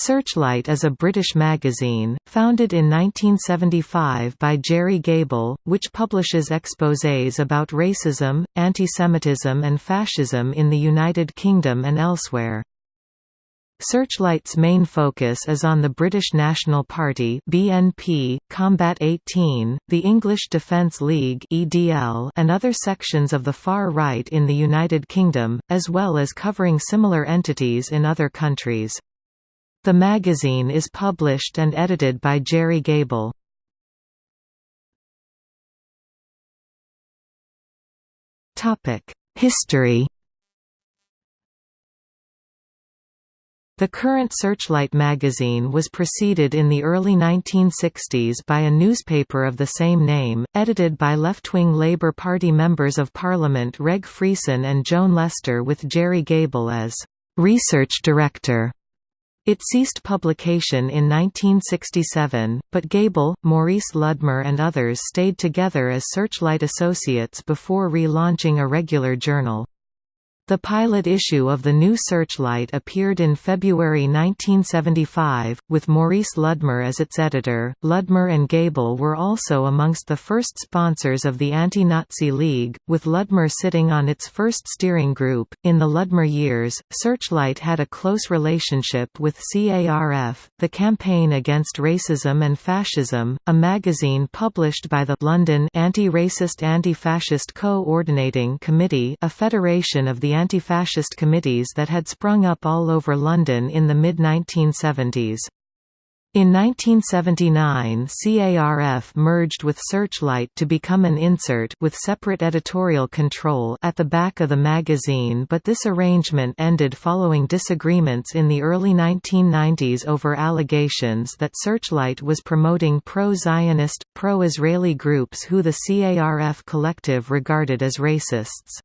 Searchlight is a British magazine, founded in 1975 by Gerry Gable, which publishes exposés about racism, antisemitism and fascism in the United Kingdom and elsewhere. Searchlight's main focus is on the British National Party (BNP), Combat 18, the English Defence League (EDL), and other sections of the far right in the United Kingdom, as well as covering similar entities in other countries. The magazine is published and edited by Gerry Gable. History The current Searchlight magazine was preceded in the early 1960s by a newspaper of the same name, edited by left-wing Labour Party members of Parliament Reg Freeson and Joan Lestor with Gerry Gable as «research director». It ceased publication in 1967, but Gable, Maurice Ludmer and others stayed together as Searchlight Associates before relaunching a regular journal. The pilot issue of the new Searchlight appeared in February 1975, with Maurice Ludmer as its editor. Ludmer and Gable were also amongst the first sponsors of the Anti Nazi League, with Ludmer sitting on its first steering group. In the Ludmer years, Searchlight had a close relationship with CARF, the Campaign Against Racism and Fascism, a magazine published by the London Anti-Racist Anti-Fascist Co-ordinating Committee, a federation of the anti-fascist committees that had sprung up all over London in the mid-1970s. In 1979 CARF merged with Searchlight to become an insert with separate editorial control at the back of the magazine but this arrangement ended following disagreements in the early 1990s over allegations that Searchlight was promoting pro-Zionist, pro-Israeli groups who the CARF collective regarded as racists.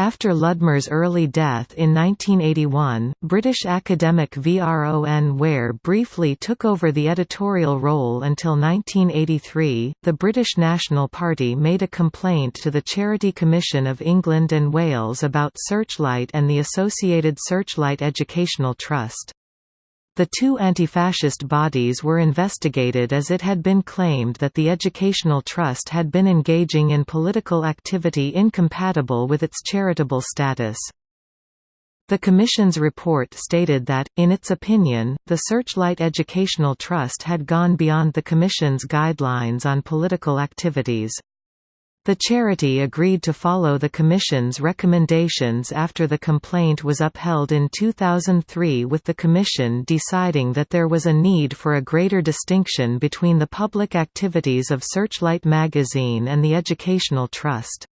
After Ludmer's early death in 1981, British academic Vron Ware briefly took over the editorial role until 1983. The British National Party made a complaint to the Charity Commission of England and Wales about Searchlight and the associated Searchlight Educational Trust. The two anti-fascist bodies were investigated as it had been claimed that the Educational Trust had been engaging in political activity incompatible with its charitable status. The Commission's report stated that, in its opinion, the Searchlight Educational Trust had gone beyond the Commission's guidelines on political activities. The charity agreed to follow the Commission's recommendations after the complaint was upheld in 2003 with the Commission deciding that there was a need for a greater distinction between the public activities of Searchlight magazine and the Educational Trust.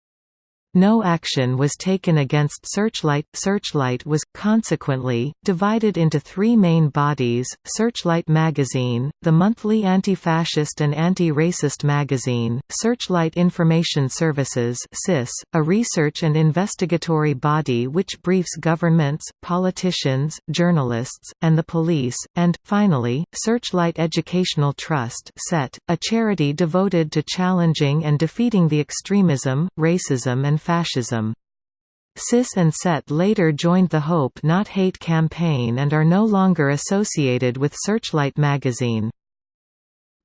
No action was taken against Searchlight. Searchlight was, consequently, divided into three main bodies Searchlight Magazine, the monthly anti-fascist and anti-racist magazine, Searchlight Information Services a research and investigatory body which briefs governments, politicians, journalists, and the police, and, finally, Searchlight Educational Trust (SET), a charity devoted to challenging and defeating the extremism, racism and fascism. SIS and SET later joined the Hope Not Hate campaign and are no longer associated with Searchlight magazine.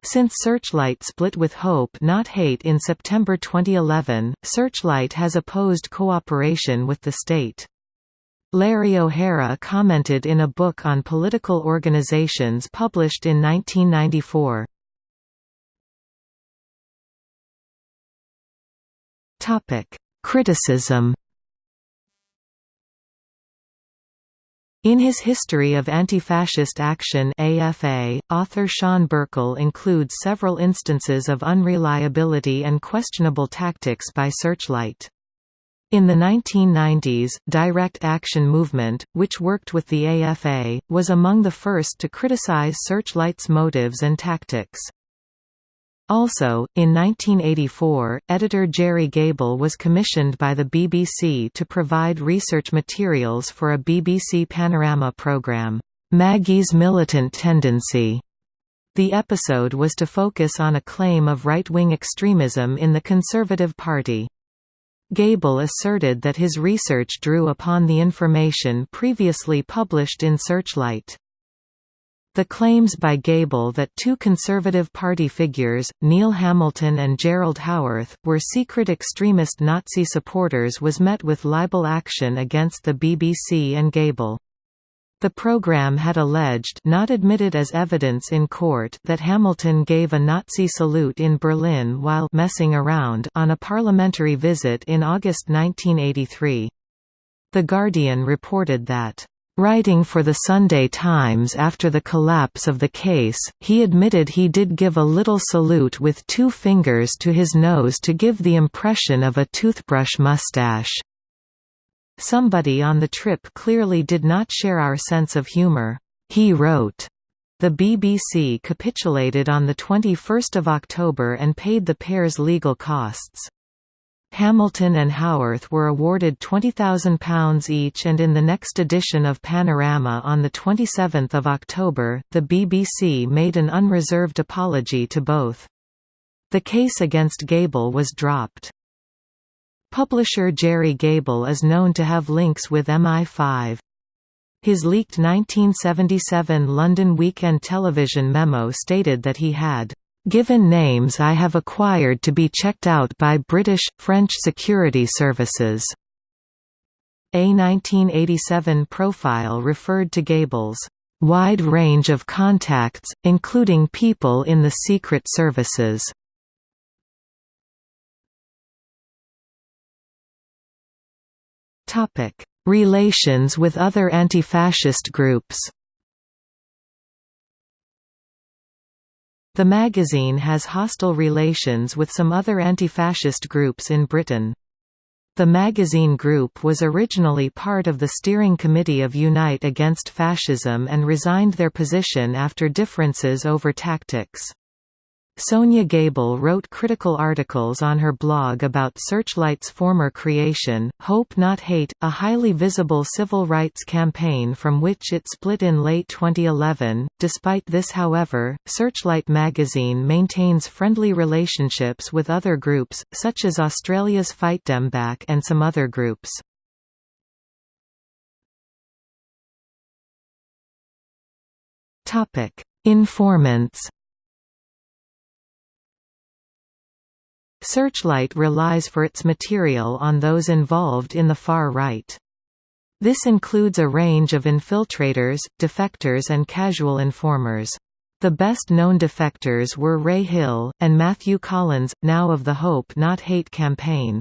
Since Searchlight split with Hope Not Hate in September 2011, Searchlight has opposed cooperation with the state. Larry O'Hara commented in a book on political organizations published in 1994. Criticism In his History of Anti-Fascist Action AFA, author Sean Birkle includes several instances of unreliability and questionable tactics by Searchlight. In the 1990s, Direct Action Movement, which worked with the AFA, was among the first to criticize Searchlight's motives and tactics. Also, in 1984, editor Gerry Gable was commissioned by the BBC to provide research materials for a BBC Panorama programme, Maggie's Militant Tendency. The episode was to focus on a claim of right-wing extremism in the Conservative Party. Gable asserted that his research drew upon the information previously published in Searchlight. The claims by Gable that two Conservative Party figures, Neil Hamilton and Gerald Howarth, were secret extremist Nazi supporters was met with libel action against the BBC and Gable. The program had alleged not admitted as evidence in court that Hamilton gave a Nazi salute in Berlin while «messing around» on a parliamentary visit in August 1983. The Guardian reported that Writing for the Sunday Times after the collapse of the case, he admitted he did give a little salute with two fingers to his nose to give the impression of a toothbrush mustache. Somebody on the trip clearly did not share our sense of humor. He wrote. The BBC capitulated on 21 October and paid the pair's legal costs. Hamilton and Howarth were awarded £20,000 each and in the next edition of Panorama on 27 October, the BBC made an unreserved apology to both. The case against Gable was dropped. Publisher Gerry Gable is known to have links with MI5. His leaked 1977 London Weekend Television memo stated that he had Given names I have acquired to be checked out by British, French security services. A 1987 profile referred to Gable's wide range of contacts, including people in the Secret Services. Relations with other anti-fascist groups The magazine has hostile relations with some other anti-fascist groups in Britain. The magazine group was originally part of the steering committee of Unite Against Fascism and resigned their position after differences over tactics. Sonia Gable wrote critical articles on her blog about Searchlight's former creation, Hope Not Hate, a highly visible civil rights campaign from which it split in late 2011. Despite this, however, Searchlight magazine maintains friendly relationships with other groups, such as Australia's Fight Dem Back and some other groups. Informants Searchlight relies for its material on those involved in the far right. This includes a range of infiltrators, defectors and casual informers. The best-known defectors were Ray Hill, and Matthew Collins, now of the Hope Not Hate campaign.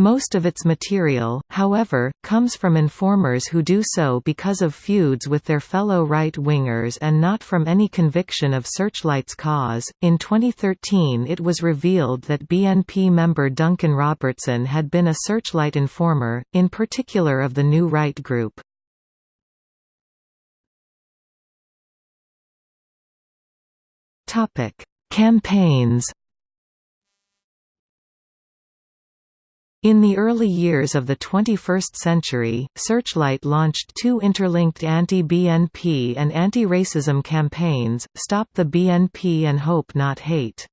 Most of its material, however, comes from informers who do so because of feuds with their fellow right-wingers and not from any conviction of Searchlight's cause. In 2013, it was revealed that BNP member Duncan Robertson had been a Searchlight informer, in particular of the New Right group. Topic: Campaigns In the early years of the 21st century, Searchlight launched two interlinked anti-BNP and anti-racism campaigns, Stop the BNP and Hope Not Hate.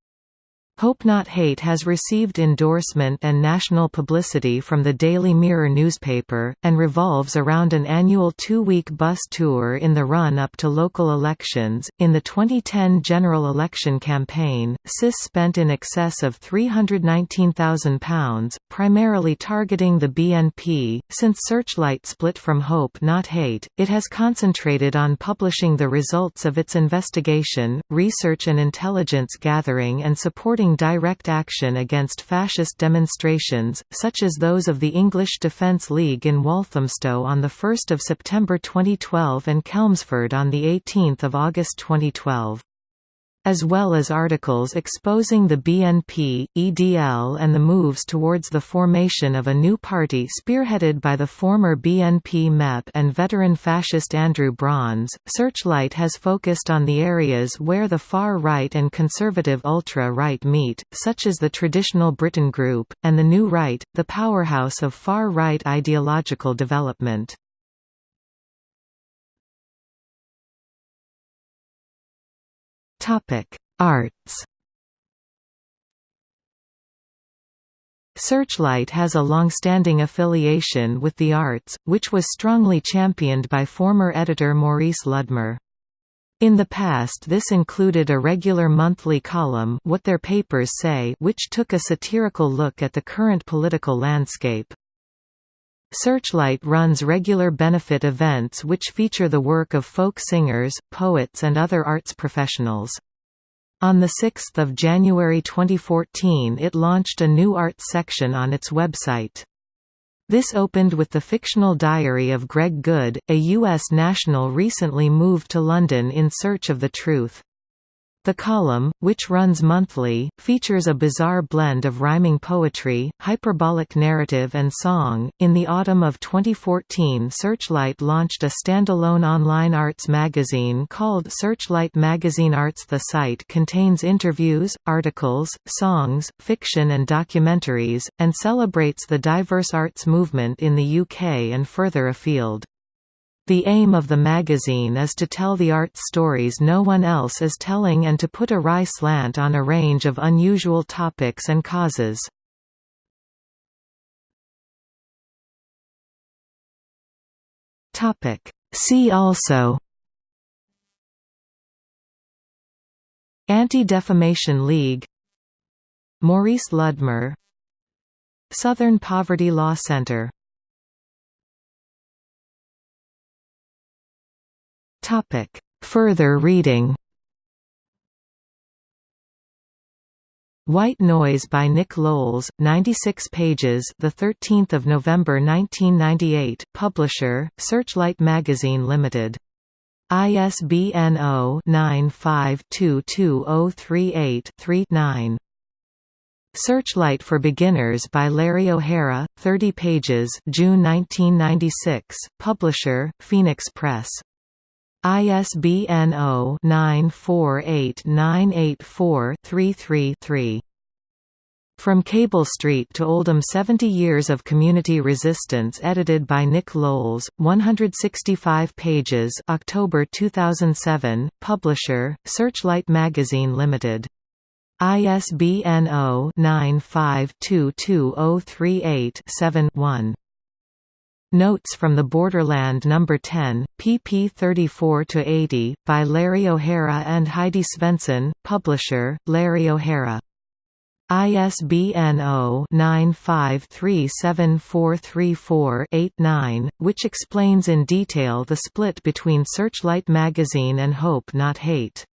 Hope Not Hate has received endorsement and national publicity from the Daily Mirror newspaper, and revolves around an annual two week bus tour in the run up to local elections. In the 2010 general election campaign, SIS spent in excess of £319,000, primarily targeting the BNP. Since Searchlight split from Hope Not Hate, it has concentrated on publishing the results of its investigation, research and intelligence gathering, and supporting direct action against fascist demonstrations, such as those of the English Defence League in Walthamstow on 1 September 2012 and Chelmsford on 18 August 2012 as well as articles exposing the BNP, EDL and the moves towards the formation of a new party spearheaded by the former BNP MEP and veteran fascist Andrew Brons. Searchlight has focused on the areas where the far right and conservative ultra-right meet, such as the traditional Britain Group, and the New Right, the powerhouse of far-right ideological development. Topic: Arts. Searchlight has a long-standing affiliation with the arts, which was strongly championed by former editor Maurice Ludmer. In the past this included a regular monthly column What Their Papers Say which took a satirical look at the current political landscape. Searchlight runs regular benefit events which feature the work of folk singers, poets and other arts professionals. On 6 January 2014 it launched a new arts section on its website. This opened with the fictional diary of Greg Goode, a U.S. national recently moved to London in search of the truth. The column, which runs monthly, features a bizarre blend of rhyming poetry, hyperbolic narrative, and song. In the autumn of 2014, Searchlight launched a standalone online arts magazine called Searchlight Magazine Arts. The site contains interviews, articles, songs, fiction, and documentaries, and celebrates the diverse arts movement in the UK and further afield. The aim of the magazine is to tell the art stories no one else is telling and to put a wry slant on a range of unusual topics and causes. See also. Anti-Defamation League. Maurice Ludmer. Southern Poverty Law Center Topic. Further reading White Noise by Nick Lowles, 96 pages, the 13th of November 1998. Publisher: Searchlight Magazine Limited. ISBN 0-9522038-3-9. Searchlight for Beginners by Larry O'Hara, 30 pages, June 1996. Publisher: Phoenix Press. ISBN 0-948-984-33-3. From Cable Street to Oldham 70 Years of Community Resistance edited by Nick Lowles, 165 pages October 2007, Publisher, Searchlight Magazine Limited. ISBN 0-9522038-7-1. Notes from the Borderland No. 10, pp 34–80, by Larry O'Hara and Heidi Svensson, publisher, Larry O'Hara. ISBN 0-9537434-89, which explains in detail the split between Searchlight magazine and Hope Not Hate.